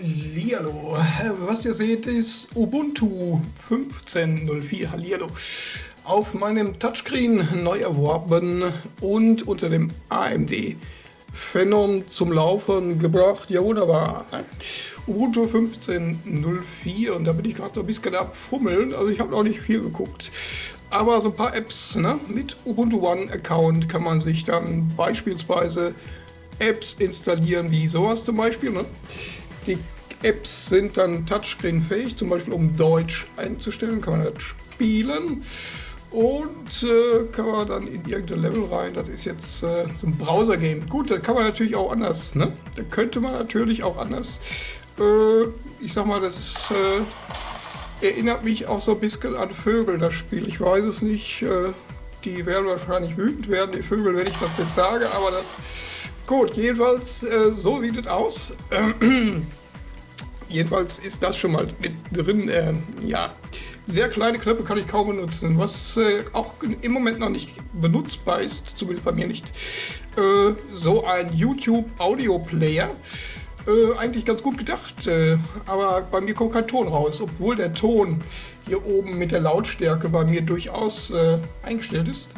Hallihallo. Was ihr seht ist Ubuntu 15.04. Hallihallo. Auf meinem Touchscreen neu erworben und unter dem AMD Phenom zum Laufen gebracht. Ja, wunderbar. Ubuntu 15.04 und da bin ich gerade so ein bisschen am Fummeln. Also ich habe noch nicht viel geguckt. Aber so ein paar Apps ne? mit Ubuntu One Account kann man sich dann beispielsweise Apps installieren, wie sowas zum Beispiel. Ne? Die Apps sind dann Touchscreen-fähig, zum Beispiel um Deutsch einzustellen, kann man das spielen und äh, kann man dann in irgendein Level rein. Das ist jetzt äh, so ein Browser-Game. Gut, das kann man natürlich auch anders. Ne? Da könnte man natürlich auch anders. Äh, ich sag mal, das ist, äh, erinnert mich auch so ein bisschen an Vögel, das Spiel. Ich weiß es nicht. Äh, die werden wahrscheinlich wütend werden, die Vögel, wenn ich das jetzt sage, aber das Gut, jedenfalls, äh, so sieht es aus. Jedenfalls ist das schon mal mit drin. Äh, ja, sehr kleine Knöpfe kann ich kaum benutzen. Was äh, auch im Moment noch nicht benutzbar ist, zumindest bei mir nicht, äh, so ein YouTube Audio Player. Äh, eigentlich ganz gut gedacht, äh, aber bei mir kommt kein Ton raus, obwohl der Ton hier oben mit der Lautstärke bei mir durchaus eingestellt ist.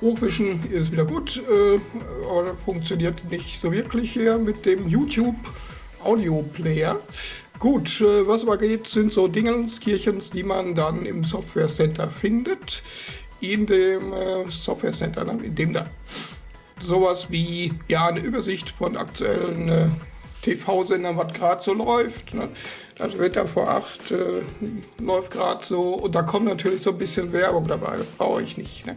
Hochwischen ist wieder gut, äh, aber funktioniert nicht so wirklich hier mit dem YouTube Audio Player. Gut, äh, was aber geht, sind so Dingenskirchens, die man dann im Software Center findet. In dem äh, Software Center, in dem da sowas wie ja eine Übersicht von aktuellen äh, TV-Sendern, was gerade so läuft. Ne? Das Wetter vor acht äh, läuft gerade so und da kommt natürlich so ein bisschen Werbung dabei, das brauche ich nicht. Ne?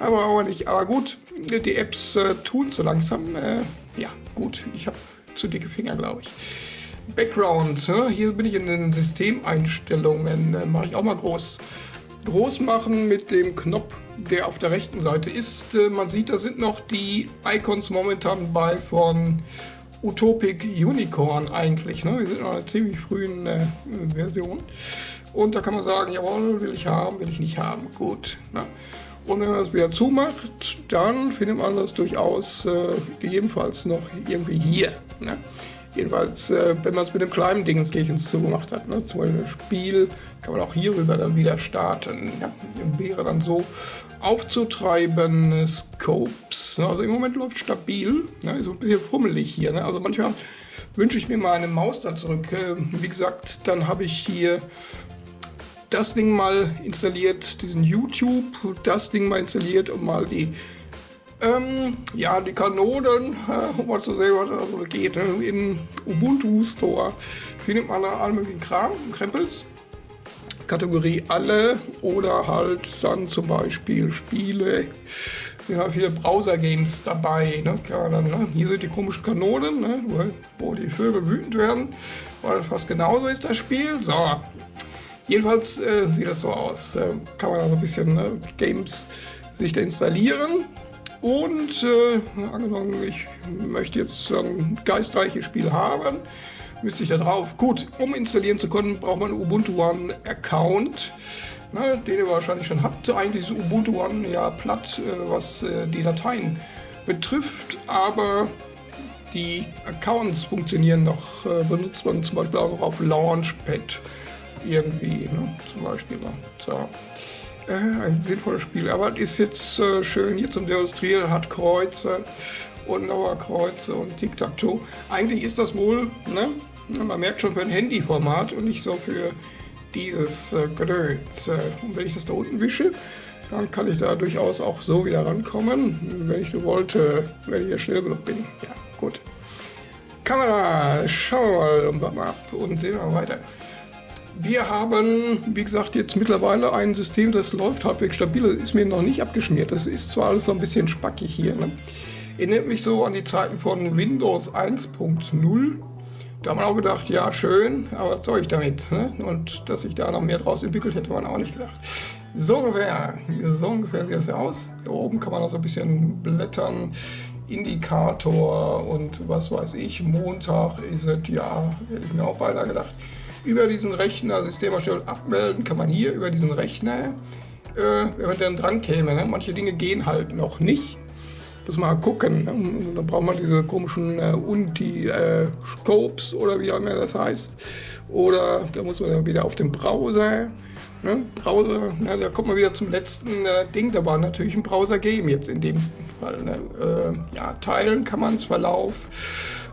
Aber auch nicht. Aber gut, die Apps äh, tun so langsam. Äh, ja, gut, ich habe zu dicke Finger, glaube ich. Background, hier bin ich in den Systemeinstellungen, äh, mache ich auch mal groß. Groß machen mit dem Knopf, der auf der rechten Seite ist. Äh, man sieht, da sind noch die Icons momentan bei von Utopic Unicorn eigentlich. Ne? Wir sind in einer ziemlich frühen äh, Version. Und da kann man sagen, jawohl, will ich haben, will ich nicht haben. Gut. Ne? Und wenn man das wieder zumacht, dann findet man das durchaus äh, gegebenenfalls noch irgendwie hier. Ne? Jedenfalls, äh, wenn man es mit dem kleinen Dingenskirchens zugemacht hat, ne? zum Beispiel das Spiel, kann man auch hierüber dann wieder starten. Ja? Wäre dann so aufzutreiben, Scopes. Ne? Also im Moment läuft stabil, ne? so ein bisschen fummelig hier. Ne? Also manchmal wünsche ich mir mal eine Maus da zurück. Äh, wie gesagt, dann habe ich hier das Ding mal installiert, diesen YouTube, das Ding mal installiert und mal die ähm, ja, die Kanonen, äh, um mal zu sehen, was da so geht. Ne? In Ubuntu Store findet man da alle möglichen Kram, Krempels. Kategorie alle oder halt dann zum Beispiel Spiele. Wir haben viele Browser-Games dabei. Ne? Dann, ne? Hier sind die komischen Kanonen, ne? wo die Vögel wütend werden, weil fast genauso ist das Spiel. So, Jedenfalls äh, sieht das so aus. Äh, kann man also ein bisschen äh, Games sich da installieren. Und äh, angenommen, ich möchte jetzt ein geistreiches Spiel haben, müsste ich da drauf. Gut, um installieren zu können, braucht man einen Ubuntu One Account, ne, den ihr wahrscheinlich schon habt. Eigentlich ist Ubuntu One ja platt, äh, was äh, die Dateien betrifft, aber die Accounts funktionieren noch, benutzt man zum Beispiel auch noch auf Launchpad irgendwie, ne? zum Beispiel. Ne? So. Äh, ein sinnvolles Spiel, aber es ist jetzt äh, schön hier zum Demonstrieren, hat Kreuze und nochmal Kreuze und Tic-Tac-Toe. Eigentlich ist das wohl, ne? man merkt schon für ein Handyformat und nicht so für dieses äh, Gedöns. Äh, und wenn ich das da unten wische, dann kann ich da durchaus auch so wieder rankommen, wenn ich so wollte, wenn ich ja schnell genug bin. Ja, gut. Kamera, schauen wir mal ab und sehen wir weiter. Wir haben, wie gesagt, jetzt mittlerweile ein System, das läuft halbwegs stabil. Das ist mir noch nicht abgeschmiert. Das ist zwar alles so ein bisschen spackig hier. Ne? Erinnert mich so an die Zeiten von Windows 1.0. Da haben wir auch gedacht, ja schön, aber was soll ich damit? Ne? Und dass sich da noch mehr draus entwickelt hätte man auch nicht gedacht. So ungefähr, so ungefähr sieht das ja aus. Hier oben kann man noch so ein bisschen blättern. Indikator und was weiß ich, Montag ist es, ja, hätte ich mir auch beinahe gedacht über diesen Rechner, Systemerstellung abmelden kann man hier über diesen Rechner, äh, wenn man dann dran käme. Ne? Manche Dinge gehen halt noch nicht. muss mal gucken. Ne? Da braucht man diese komischen äh, Unti-Scopes äh, oder wie auch immer das heißt. Oder da muss man dann wieder auf den Browser. Ne? Browser, na, da kommt man wieder zum letzten äh, Ding. Da war natürlich ein Browser geben jetzt in dem Fall. Ne? Äh, ja, teilen kann man es, Verlauf,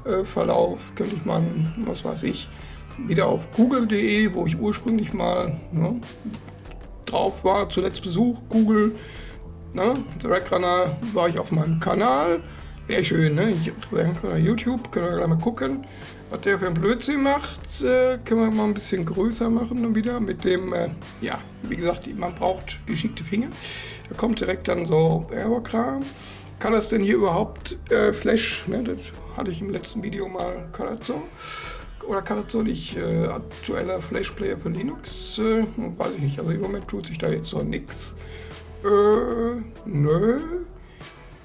äh, Verlauf könnte ich mal, was weiß ich, wieder auf google.de, wo ich ursprünglich mal ne, drauf war, zuletzt Besuch, Google, ne, Runner war ich auf meinem Kanal, sehr schön, ne, YouTube, können wir gleich mal gucken, was der für ein Blödsinn macht, äh, können wir mal ein bisschen größer machen dann wieder mit dem, äh, ja, wie gesagt, man braucht geschickte Finger, da kommt direkt dann so Aerokram, kann das denn hier überhaupt äh, Flash, ne, das hatte ich im letzten Video mal, kann das so, oder kann das so nicht? Äh, aktueller Flash Player für Linux? Äh, weiß ich nicht. Also im Moment tut sich da jetzt so nichts. Äh, nö.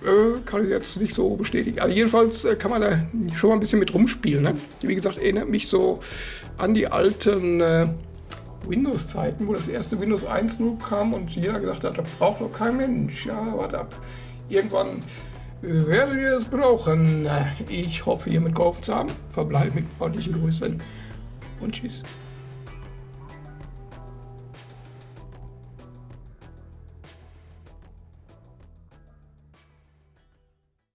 Äh, kann ich jetzt nicht so bestätigen. Also jedenfalls äh, kann man da schon mal ein bisschen mit rumspielen. Ne? Wie gesagt, erinnert mich so an die alten äh, Windows-Zeiten, wo das erste Windows 1.0 kam und jeder gesagt hat, das braucht doch kein Mensch. Ja, warte ab. Irgendwann werdet ihr es brauchen. Ich hoffe, ihr mitgeholfen zu haben. Verbleibt mit freundlichen Grüßen und tschüss.